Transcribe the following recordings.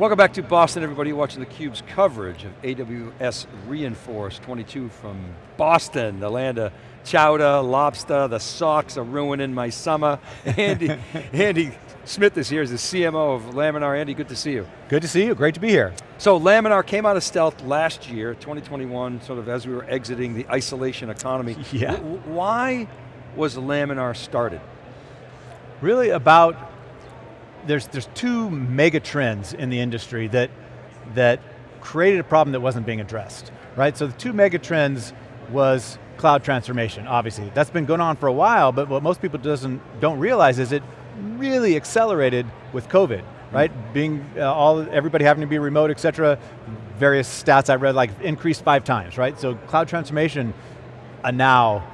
Welcome back to Boston, everybody watching theCUBE's coverage of AWS re:Inforce 22 from Boston, the land of chowder, lobster, the Sox are ruining my summer. Andy, Andy Smith is here, as the CMO of Laminar. Andy, good to see you. Good to see you, great to be here. So Laminar came out of stealth last year, 2021, sort of as we were exiting the isolation economy. Yeah. Why was Laminar started? Really about there's, there's two mega trends in the industry that, that created a problem that wasn't being addressed, right? So the two mega trends was cloud transformation, obviously. That's been going on for a while, but what most people doesn't, don't realize is it really accelerated with COVID, right? Mm. Being, uh, all, everybody having to be remote, et cetera, various stats I read like increased five times, right? So cloud transformation, a now,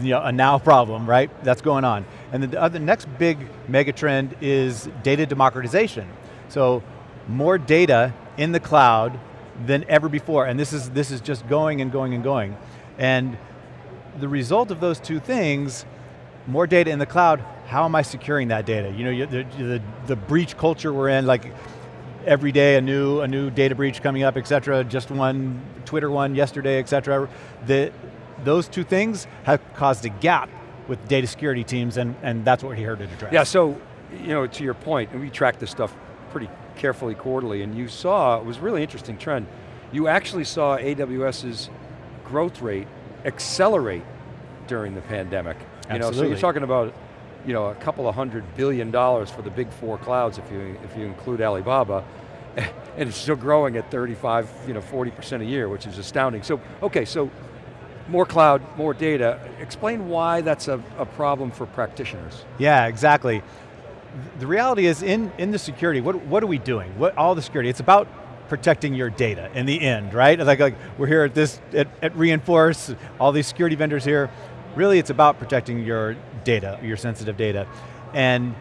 you know, a now problem, right? That's going on. And the other next big mega trend is data democratization. So more data in the cloud than ever before, and this is, this is just going and going and going. And the result of those two things, more data in the cloud, how am I securing that data? You know, the, the, the breach culture we're in, like every day a new, a new data breach coming up, et cetera, just one, Twitter one yesterday, et cetera. The, those two things have caused a gap with data security teams, and, and that's what we're here to address. Yeah, so, you know, to your point, and we track this stuff pretty carefully quarterly, and you saw, it was really interesting trend, you actually saw AWS's growth rate accelerate during the pandemic. You know, so you're talking about you know, a couple of hundred billion dollars for the big four clouds if you, if you include Alibaba, and it's still growing at 35, you know, 40% a year, which is astounding. So, okay, so more cloud, more data. Explain why that's a, a problem for practitioners. Yeah, exactly. The reality is in, in the security, what, what are we doing? What, all the security, it's about protecting your data in the end, right? Like, like we're here at this, at, at re:Inforce, all these security vendors here. Really it's about protecting your data, your sensitive data. And,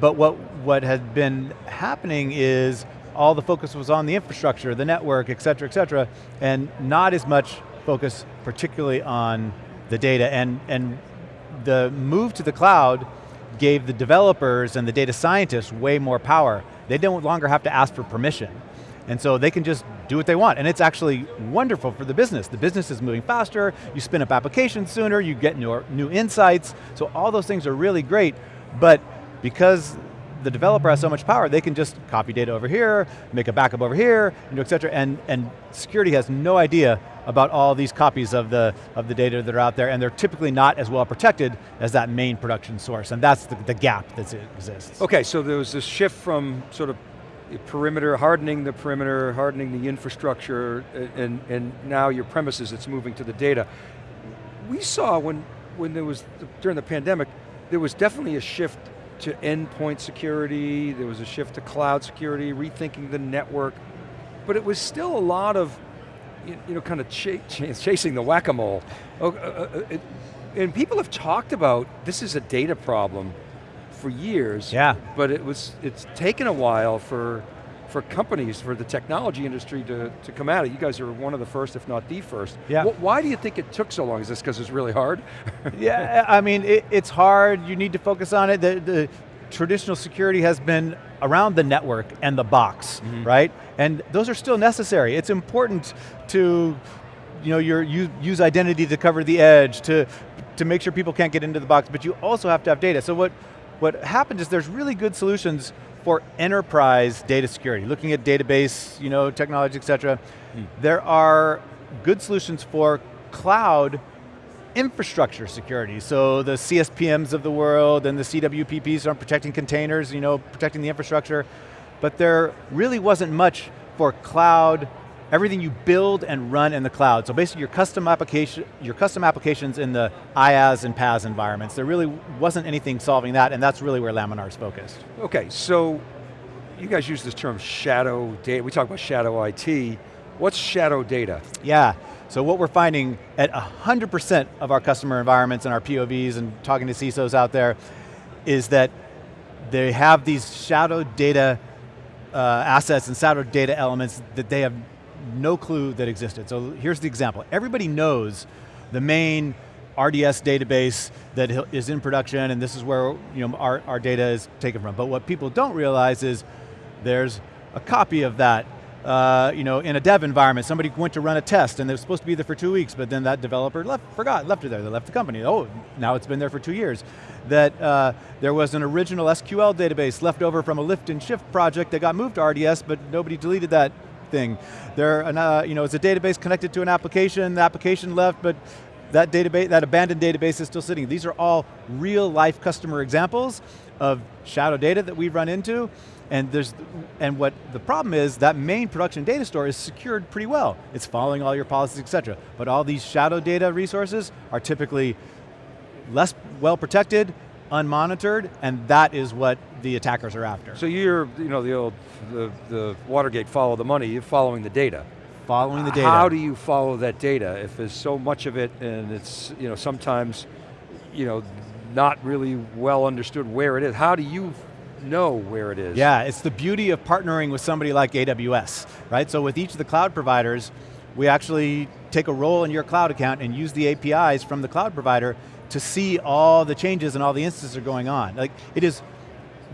but what, what had been happening is all the focus was on the infrastructure, the network, et cetera, et cetera, and not as much focus particularly on the data and, and the move to the cloud gave the developers and the data scientists way more power. They don't longer have to ask for permission. And so they can just do what they want. And it's actually wonderful for the business. The business is moving faster, you spin up applications sooner, you get new, new insights. So all those things are really great, but because the developer has so much power, they can just copy data over here, make a backup over here, you know, et cetera, and, and security has no idea about all these copies of the, of the data that are out there, and they're typically not as well protected as that main production source, and that's the, the gap that exists. Okay, so there was this shift from sort of perimeter, hardening the perimeter, hardening the infrastructure, and, and now your premises, it's moving to the data. We saw when, when there was, during the pandemic, there was definitely a shift to endpoint security, there was a shift to cloud security, rethinking the network, but it was still a lot of, you know, kind of ch chasing the whack-a-mole. Oh, uh, uh, uh and people have talked about, this is a data problem, for years. Yeah. But it was, it's taken a while for, for companies, for the technology industry to, to come at it. You guys are one of the first, if not the first. Yeah. why do you think it took so long? Is this because it's really hard? yeah, I mean, it, it's hard, you need to focus on it. The, the traditional security has been around the network and the box, mm -hmm. right? And those are still necessary. It's important to you know, your, you use identity to cover the edge, to, to make sure people can't get into the box, but you also have to have data. So what, what happened is there's really good solutions for enterprise data security, looking at database, you know, technology, et cetera. Hmm. There are good solutions for cloud infrastructure security. So the CSPMs of the world and the CWPPs are protecting containers, you know, protecting the infrastructure. But there really wasn't much for cloud everything you build and run in the cloud. So basically your custom application, your custom applications in the IaaS and PaaS environments. There really wasn't anything solving that, and that's really where Laminar is focused. Okay, so you guys use this term shadow data. We talk about shadow IT. What's shadow data? Yeah, so what we're finding at 100% of our customer environments and our POVs and talking to CISOs out there is that they have these shadow data uh, assets and shadow data elements that they have no clue that existed. So here's the example. Everybody knows the main RDS database that is in production and this is where you know, our, our data is taken from. But what people don't realize is there's a copy of that uh, you know, in a dev environment, somebody went to run a test and they were supposed to be there for two weeks, but then that developer left, forgot, left it there, they left the company. Oh, now it's been there for two years. That uh, there was an original SQL database left over from a lift and shift project that got moved to RDS, but nobody deleted that thing. There, uh, you know, it's a database connected to an application, the application left, but that database, that abandoned database is still sitting. These are all real life customer examples of shadow data that we've run into, and there's, and what the problem is, that main production data store is secured pretty well. It's following all your policies, et cetera. But all these shadow data resources are typically less well protected, unmonitored, and that is what the attackers are after. So you're, you know, the old, the, the Watergate follow the money, you're following the data. Following the data. How do you follow that data if there's so much of it and it's, you know, sometimes, you know, not really well understood where it is. How do you know where it is. Yeah, it's the beauty of partnering with somebody like AWS, right? So with each of the cloud providers, we actually take a role in your cloud account and use the APIs from the cloud provider to see all the changes and all the instances are going on. Like, it is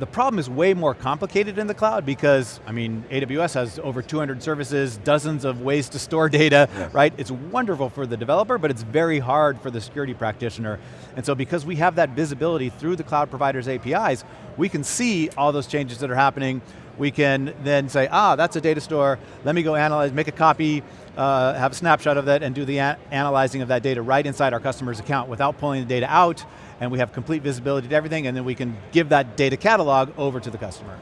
the problem is way more complicated in the cloud because, I mean, AWS has over 200 services, dozens of ways to store data, yeah. right? It's wonderful for the developer, but it's very hard for the security practitioner. And so because we have that visibility through the cloud provider's APIs, we can see all those changes that are happening, we can then say, ah, that's a data store, let me go analyze, make a copy, uh, have a snapshot of that and do the analyzing of that data right inside our customer's account without pulling the data out and we have complete visibility to everything, and then we can give that data catalog over to the customer.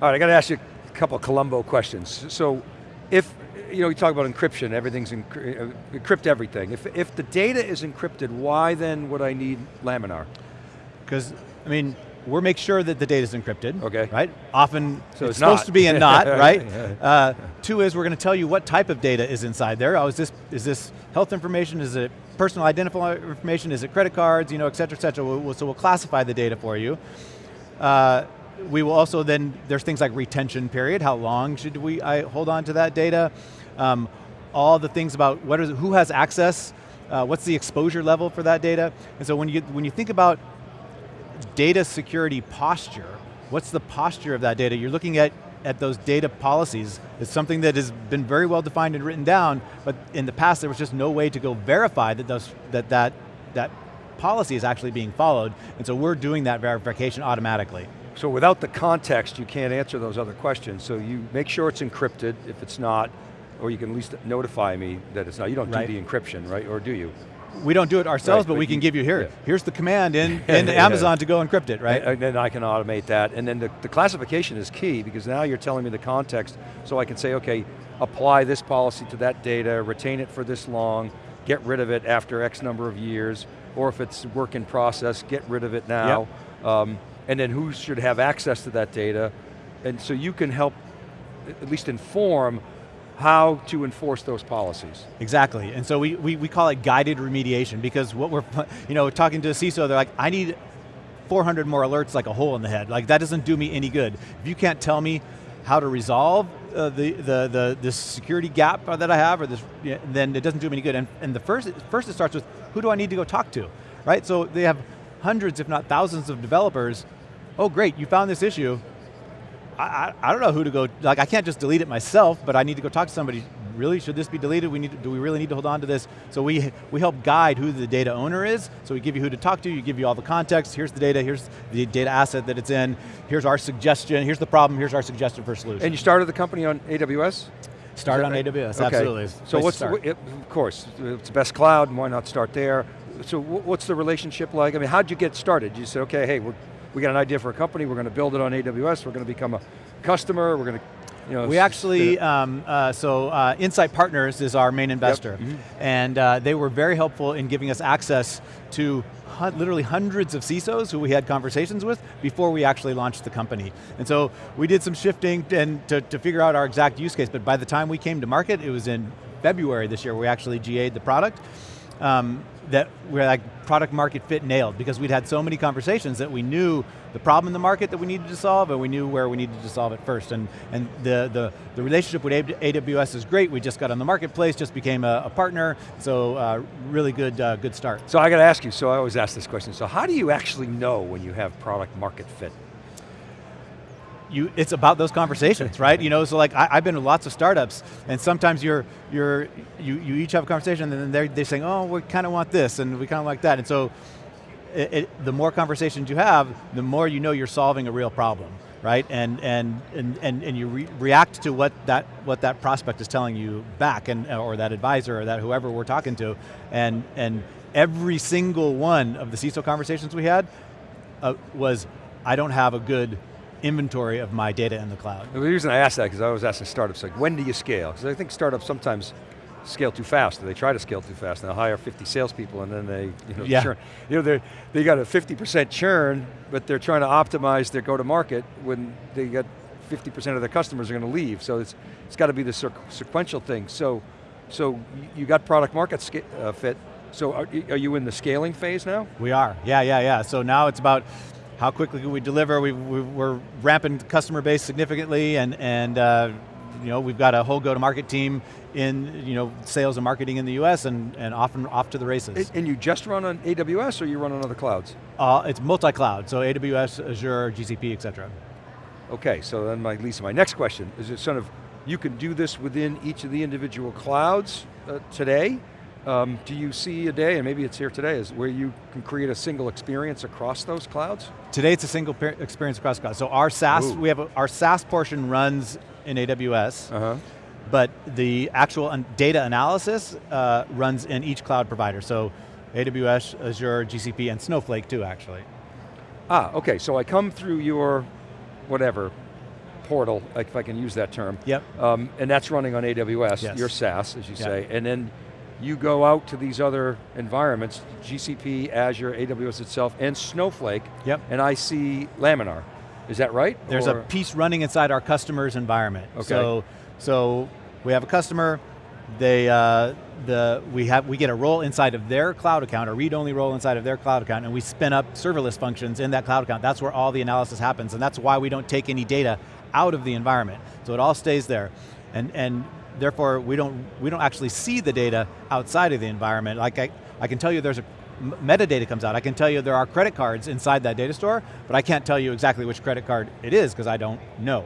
All right, I got to ask you a couple Columbo questions. So, if, you know, you talk about encryption, everything's, encrypt, uh, encrypt everything. If, if the data is encrypted, why then would I need Laminar? Because, I mean, we're make sure that the data is encrypted, okay. right? Often so it's, it's supposed to be and not, right? Uh, two is we're going to tell you what type of data is inside there. Oh, is this, is this health information? Is it personal identifier information? Is it credit cards? You know, et cetera, et cetera. We'll, so we'll classify the data for you. Uh, we will also then, there's things like retention period. How long should we I hold on to that data? Um, all the things about what is, who has access, uh, what's the exposure level for that data? And so when you, when you think about data security posture, what's the posture of that data? You're looking at, at those data policies. It's something that has been very well defined and written down, but in the past there was just no way to go verify that those, that, that, that policy is actually being followed, and so we're doing that verification automatically. So without the context, you can't answer those other questions. So you make sure it's encrypted, if it's not, or you can at least notify me that it's not. You don't right. do the encryption, right, or do you? We don't do it ourselves, right, but, we can give you here. Yeah. Here's the command in, in Amazon to go encrypt it, right? And then I can automate that. And then the, the, classification is key because now you're telling me the context so I can say, okay, apply this policy to that data, retain it for this long, get rid of it after X number of years, or if it's work in process, get rid of it now. Yep. Um, and then who should have access to that data. And so you can help at least inform how to enforce those policies. Exactly, and so we, we, we call it guided remediation because what we're, you know, talking to a CISO, they're like, I need 400 more alerts like a hole in the head. Like that doesn't do me any good. If you can't tell me how to resolve uh, the, the, the, the security gap that I have, or this, then it doesn't do me any good. And, and the first, first it starts with, who do I need to go talk to? Right, so they have hundreds, if not thousands of developers. Oh great, you found this issue. I, I, don't know who to go, like I can't just delete it myself, but I need to go talk to somebody. Really, should this be deleted? We need to, do we really need to hold on to this? So we, we help guide who the data owner is, so we give you who to talk to, you give you all the context, here's the data, here's the data asset that it's in, here's our suggestion, here's the problem, here's our suggestion for solution. And you started the company on AWS? Started on right? AWS, okay. absolutely. So what's, the, it, of course, it's the best cloud, why not start there? So what's the relationship like? I mean, how'd you get started? You said, okay, hey, we're we got an idea for a company, we're going to build it on AWS, we're going to become a customer, we're going to you know, we actually, um, uh, so uh, Insight Partners is our main investor, yep. mm -hmm. and uh, they were very helpful in giving us access to literally hundreds of CISOs who we had conversations with before we actually launched the company. And so we did some shifting and to, to figure out our exact use case, but by the time we came to market, it was in February this year, we actually GA'd the product um, that we're like product market fit nailed because we'd had so many conversations that we knew the problem in the market that we needed to solve and we knew where we needed to solve it first. And, and the, the, the relationship with AWS is great. We just got on the marketplace, just became a, a partner. So uh, really good, uh, good start. So I got to ask you, so I always ask this question. So how do you actually know when you have product market fit? You, it's about those conversations, right? You know, so like I, have been in lots of startups, and sometimes you're, you're, you, you each have a conversation, and then they're, they're saying, oh, we kind of want this, and we kind of like that, and so it, it, the more conversations you have, the more you know you're solving a real problem, right? And and and and, and you re react to what that what that prospect is telling you back, and or that advisor or that whoever we're talking to, and and every single one of the CISO conversations we had uh, was, I don't have a good inventory of my data in the cloud. The reason I asked that, because I was asking startups, like when do you scale? Because I think startups sometimes scale too fast, or they try to scale too fast, and they'll hire 50 salespeople and then they you know, yeah. churn. You know, they got a 50% churn, but they're trying to optimize their go-to-market when they got 50% of their customers are going to leave, so it's, it's got to be the sequential thing. So, so you got product market uh, fit, so are, are you in the scaling phase now? We are, yeah, yeah, yeah. So now it's about how quickly can we deliver, we, we, are ramping customer base significantly and, and uh, you know, we've got a whole go-to-market team in you know, sales and marketing in the US and, and often off to the races. And you just run on AWS or you run on other clouds? Uh, it's multi-cloud, so AWS, Azure, GCP, et cetera. Okay, so then my, Lisa, my next question, is it sort of, you can do this within each of the individual clouds uh, today? Um, do you see a day, and maybe it's here today, is where you can create a single experience across those clouds? Today it's a single experience across clouds. So our SaaS, Ooh. we have a, our SaaS portion runs in AWS, uh -huh. but the actual data analysis uh, runs in each cloud provider. So AWS, Azure, GCP, and Snowflake too, actually. Ah, okay, so I come through your, whatever, portal, if I can use that term. Yep. Um, and that's running on AWS, yes. your SaaS, as you yep. say, and then you go out to these other environments, GCP, Azure, AWS itself, and Snowflake, yep. and I see Laminar. Is that right? There's or? a piece running inside our customer's environment. Okay. So, so we have a customer, they, uh, the, we, have, we get a role inside of their cloud account, a read-only role inside of their cloud account, and we spin up serverless functions in that cloud account. That's where all the analysis happens, and that's why we don't take any data out of the environment. So it all stays there. And, and therefore we don't, we don't actually see the data outside of the environment. Like I, I can tell you there's a metadata comes out. I can tell you there are credit cards inside that data store, but I can't tell you exactly which credit card it is because I don't know.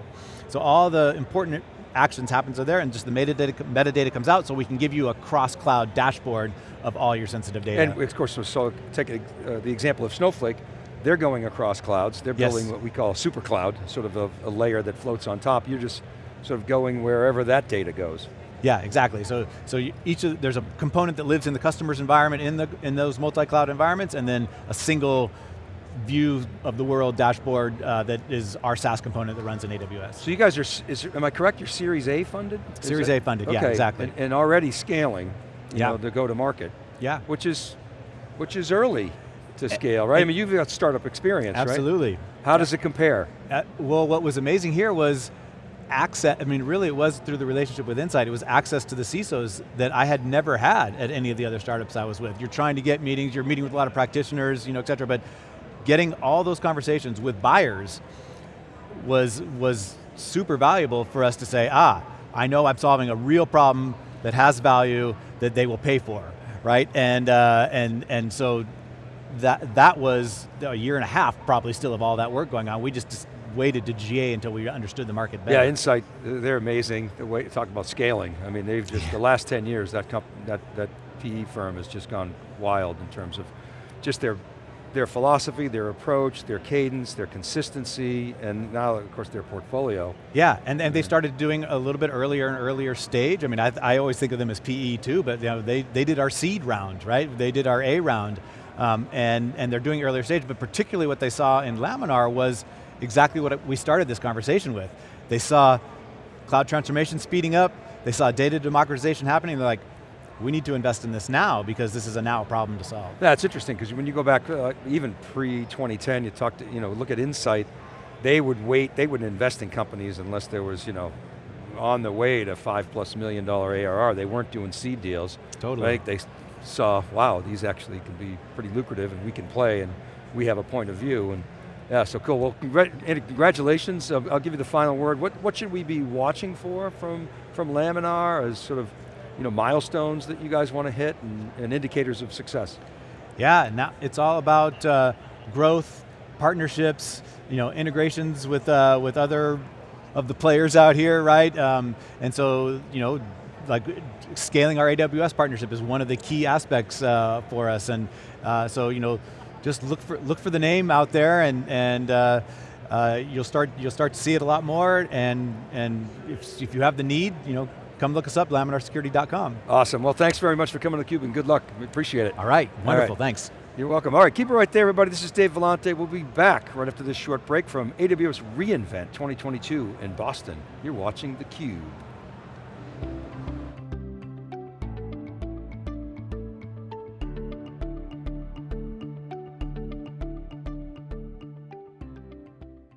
So all the important actions happens are there and just the metadata, metadata comes out so we can give you a cross-cloud dashboard of all your sensitive data. And of course, so take a, uh, the example of Snowflake, they're going across clouds, they're building yes. what we call a super cloud, sort of a, a layer that floats on top. You're just sort of going wherever that data goes. Yeah, exactly. So, so each of, there's a component that lives in the customer's environment in, the, in those multi-cloud environments, and then a single view of the world dashboard uh, that is our SaaS component that runs in AWS. So you guys are, is, am I correct, you're Series A funded? Series A funded, okay. yeah, exactly. And, and already scaling, you yeah. know, the go to market. Yeah. Which is, which is early to scale, right? I mean, you've got startup experience, right? Absolutely. Right? How does it compare? Uh, well, what was amazing here was access, I mean really it was through the relationship with Insight, it was access to the CISOs that I had never had at any of the other startups I was with. You're trying to get meetings, you're meeting with a lot of practitioners, you know, et cetera, but getting all those conversations with buyers was, was super valuable for us to say, ah, I know I'm solving a real problem that has value that they will pay for, right? And, uh, and, and so that, that was a year and a half probably still of all that work going on. We just waited to GA until we understood the market better. Yeah, Insight, they're amazing. The way, talk about scaling. I mean, they've just, the last 10 years, that, that, that PE firm has just gone wild in terms of just their, their philosophy, their approach, their cadence, their consistency, and now, of course, their portfolio. Yeah, and, and they started doing a little bit earlier and earlier stage. I mean, I, I always think of them as PE too, but you know, they, they did our seed round, right? They did our A round, um, and, and they're doing earlier stage, but particularly what they saw in Laminar was exactly what we started this conversation with. They saw cloud transformation speeding up, they saw data democratization happening, they're like, we need to invest in this now because this is a now problem to solve. Yeah, it's interesting because when you go back, uh, even pre-2010, you talk to, you know, look at Insight, they would wait, they wouldn't invest in companies unless there was, you know, on the way to five plus million dollar ARR. They weren't doing seed deals. Totally. Right? They saw, wow, these actually can be pretty lucrative and we can play and we have a point of view. And yeah, so cool. Well, congratulations. I'll, I'll give you the final word. What, what should we be watching for from, from Laminar as sort of you know, milestones that you guys want to hit and, and indicators of success? Yeah, now it's all about uh, growth, partnerships, you know, integrations with, uh, with other of the players out here, right? Um, and so, you know, like scaling our AWS partnership is one of the key aspects uh, for us. And uh, so, you know, just look for, look for the name out there and, and uh, uh, you'll, start, you'll start to see it a lot more and, and if, if you have the need, you know, come look us up, laminarsecurity.com. Awesome, well thanks very much for coming to theCUBE and good luck, we appreciate it. All right, wonderful, All right. thanks. You're welcome. All right, keep it right there, everybody. This is Dave Vellante. We'll be back right after this short break from AWS reInvent 2022 in Boston. You're watching theCUBE.